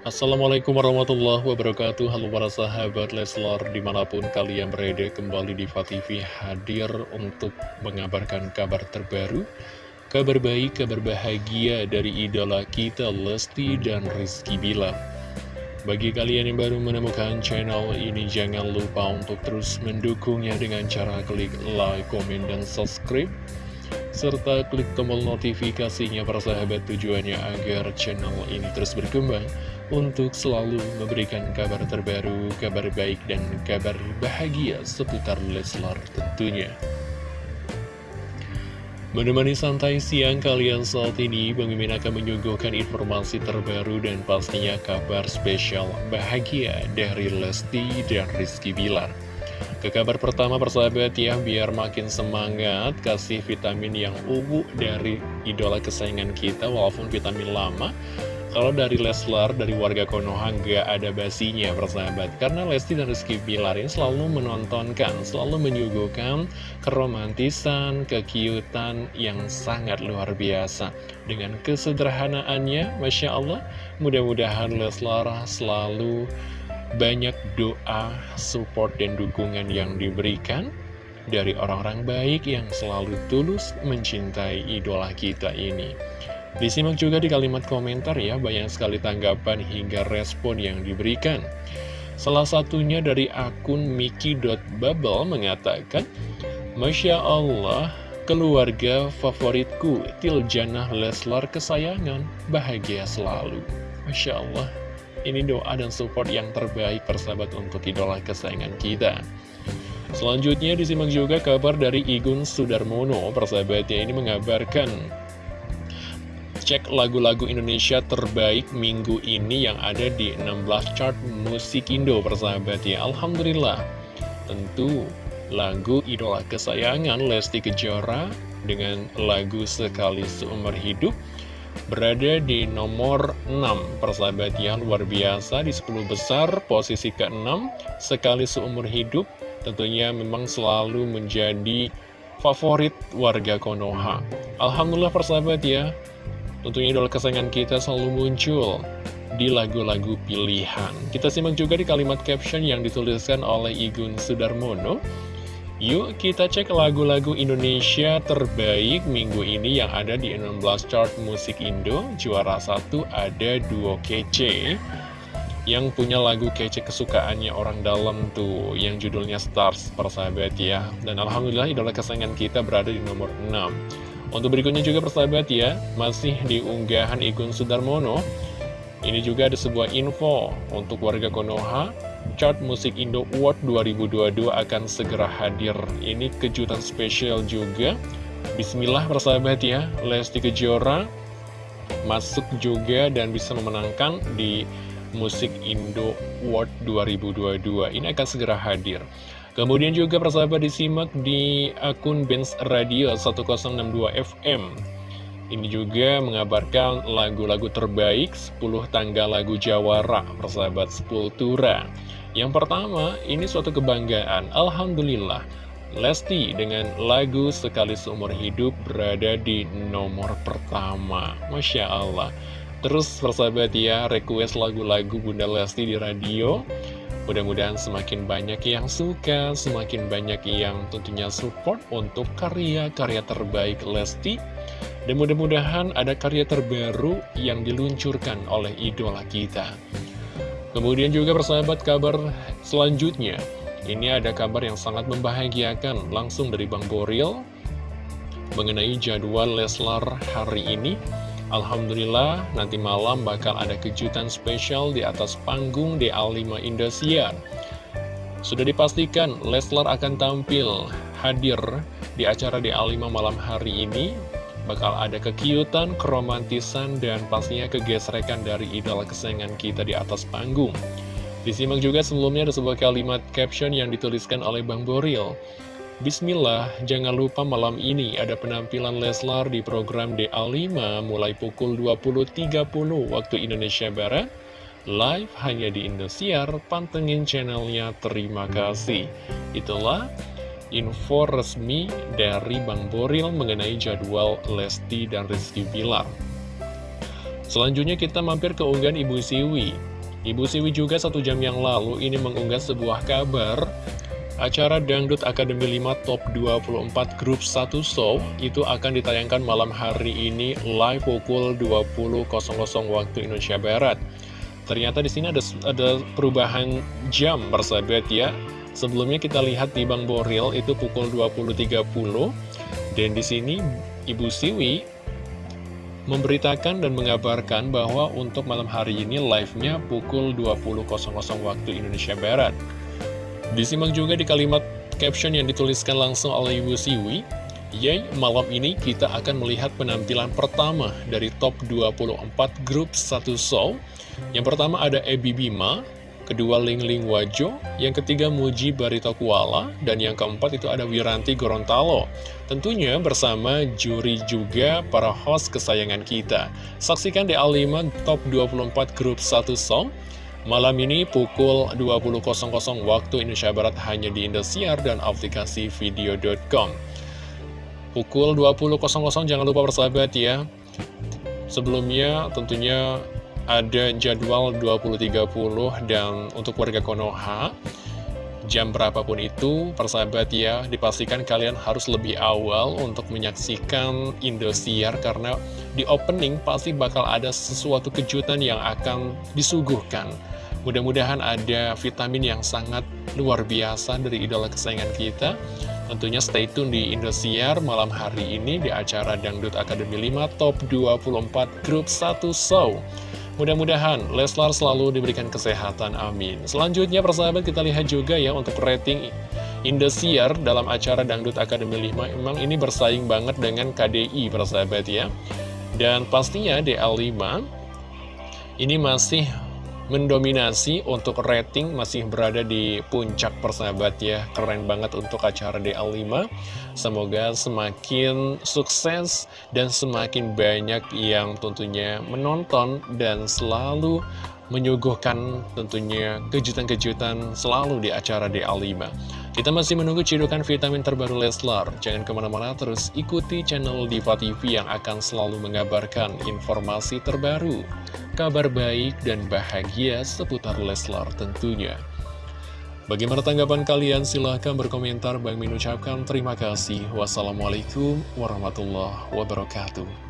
Assalamualaikum warahmatullahi wabarakatuh. Halo para sahabat Leslar Di mana pun kalian berada kembali di TV hadir untuk mengabarkan kabar terbaru Kabar baik, kabar bahagia dari idola kita Lesti dan Rizky Bilar. Bagi kalian yang baru menemukan channel ini Jangan lupa untuk terus mendukungnya dengan cara klik like, komen, dan subscribe serta klik tombol notifikasinya para sahabat tujuannya agar channel ini terus berkembang untuk selalu memberikan kabar terbaru, kabar baik, dan kabar bahagia seputar Leslar tentunya. Menemani santai siang kalian saat ini, Bang Mimin akan menyuguhkan informasi terbaru dan pastinya kabar spesial bahagia dari Lesti dan Rizky Bilar. Ke kabar pertama persahabat ya, biar makin semangat, kasih vitamin yang ubu dari idola kesayangan kita, walaupun vitamin lama, kalau dari Leslar, dari warga Konoha nggak ada basinya persahabat Karena Lesti dan Rizky Bilar ini selalu menontonkan, selalu menyuguhkan keromantisan, kekiutan yang sangat luar biasa Dengan kesederhanaannya, Masya Allah Mudah-mudahan Leslar selalu banyak doa, support, dan dukungan yang diberikan dari orang-orang baik yang selalu tulus mencintai idola kita ini. Disimak juga di kalimat komentar ya, banyak sekali tanggapan hingga respon yang diberikan. Salah satunya dari akun Miki.bubble mengatakan, Masya Allah, keluarga favoritku, Tiljanah Leslar kesayangan, bahagia selalu. Masya Allah, ini doa dan support yang terbaik persahabat untuk idola kesayangan kita. Selanjutnya disimak juga kabar dari Igun Sudarmono, persahabatnya ini mengabarkan cek lagu-lagu Indonesia terbaik minggu ini yang ada di 16 chart musik Indo persahabat ya. Alhamdulillah. Tentu lagu idola kesayangan Lesti Kejora dengan lagu Sekali Seumur Hidup berada di nomor 6 persahabat ya. Luar biasa di 10 besar posisi ke-6 Sekali Seumur Hidup tentunya memang selalu menjadi favorit warga Konoha. Alhamdulillah persahabat ya Tentunya idola kesayangan kita selalu muncul di lagu-lagu pilihan. Kita simak juga di kalimat caption yang dituliskan oleh Igun Sudarmono. Yuk kita cek lagu-lagu Indonesia terbaik minggu ini yang ada di 16 chart musik Indo. Juara satu ada duo kece yang punya lagu kece kesukaannya orang dalam tuh yang judulnya Stars persahabat ya. Dan Alhamdulillah idola kesayangan kita berada di nomor 6. Untuk berikutnya juga persahabat ya, masih di unggahan Igun Sudarmono. Ini juga ada sebuah info untuk warga Konoha. Chart Musik Indo Award 2022 akan segera hadir. Ini kejutan spesial juga. Bismillah persahabat ya, Lesti Kejora masuk juga dan bisa memenangkan di Musik Indo Award 2022. Ini akan segera hadir. Kemudian juga persahabat disimak di akun Benz Radio 1062 FM. Ini juga mengabarkan lagu-lagu terbaik 10 tangga lagu Jawara, persahabat Sepultura. Yang pertama, ini suatu kebanggaan. Alhamdulillah, Lesti dengan lagu Sekali Seumur Hidup berada di nomor pertama. Masya Allah. Terus persahabat ya, request lagu-lagu Bunda Lesti di radio. Mudah-mudahan semakin banyak yang suka, semakin banyak yang tentunya support untuk karya-karya terbaik Lesti. Dan mudah-mudahan ada karya terbaru yang diluncurkan oleh idola kita. Kemudian juga persahabat kabar selanjutnya. Ini ada kabar yang sangat membahagiakan langsung dari Bang Boril mengenai jadwal Leslar hari ini. Alhamdulillah nanti malam bakal ada kejutan spesial di atas panggung DA5 Indosiar. Sudah dipastikan Leslar akan tampil hadir di acara DA5 malam hari ini. Bakal ada kekiutan, keromantisan, dan pastinya kegesrekan dari idola kesayangan kita di atas panggung. Disimak juga sebelumnya ada sebuah kalimat caption yang dituliskan oleh Bang Boril. Bismillah, jangan lupa malam ini ada penampilan Leslar di program DA5 mulai pukul 20.30 waktu Indonesia Barat. Live hanya di Indosiar, pantengin channelnya, terima kasih. Itulah info resmi dari Bang Boril mengenai jadwal Lesti dan Rizky Bilar. Selanjutnya kita mampir ke unggahan Ibu Siwi. Ibu Siwi juga satu jam yang lalu ini mengunggah sebuah kabar Acara Dangdut Akademi 5 Top 24 Grup 1 Show itu akan ditayangkan malam hari ini live pukul 20.00 waktu Indonesia Barat. Ternyata di sini ada ada perubahan jam bersahabat ya. Sebelumnya kita lihat di Bang Boril itu pukul 20.30 dan di sini Ibu Siwi memberitakan dan mengabarkan bahwa untuk malam hari ini live-nya pukul 20.00 waktu Indonesia Barat. Disimak juga di kalimat caption yang dituliskan langsung oleh Ibu Siwi, Yay, malam ini kita akan melihat penampilan pertama dari top 24 grup satu show. Yang pertama ada Ebi Bima, kedua Ling Ling Wajo, yang ketiga Muji Barito Kuala, dan yang keempat itu ada Wiranti Gorontalo. Tentunya bersama juri juga para host kesayangan kita. Saksikan di A5 Top 24 Grup 1 Song. Malam ini pukul 20.00 waktu Indonesia Barat hanya di Indosiar dan aplikasi video.com. Pukul 20.00 jangan lupa bersahabat ya. Sebelumnya tentunya ada jadwal 20.30 dan untuk warga Konoha jam berapapun itu persahabat ya dipastikan kalian harus lebih awal untuk menyaksikan Indosiar karena di opening pasti bakal ada sesuatu kejutan yang akan disuguhkan. Mudah-mudahan ada vitamin yang sangat luar biasa dari idola kesayangan kita. Tentunya stay tune di Indosiar malam hari ini di acara Dangdut Akademi 5 Top 24 Grup 1 Show Mudah-mudahan Leslar selalu diberikan kesehatan, amin. Selanjutnya persahabat kita lihat juga ya untuk rating Indosiar dalam acara Dangdut Akademi 5 Memang ini bersaing banget dengan KDI persahabat ya Dan pastinya DL5 ini masih mendominasi untuk rating masih berada di puncak persahabat ya. Keren banget untuk acara DL5 semoga semakin sukses dan semakin banyak yang tentunya menonton dan selalu menyuguhkan tentunya kejutan-kejutan selalu di acara DA5. Kita masih menunggu cidukan vitamin terbaru Leslar. Jangan ke mana-mana terus ikuti channel Diva TV yang akan selalu mengabarkan informasi terbaru, kabar baik dan bahagia seputar Leslar tentunya. Bagaimana tanggapan kalian? Silahkan berkomentar. Bang Min ucapkan terima kasih. Wassalamualaikum warahmatullahi wabarakatuh.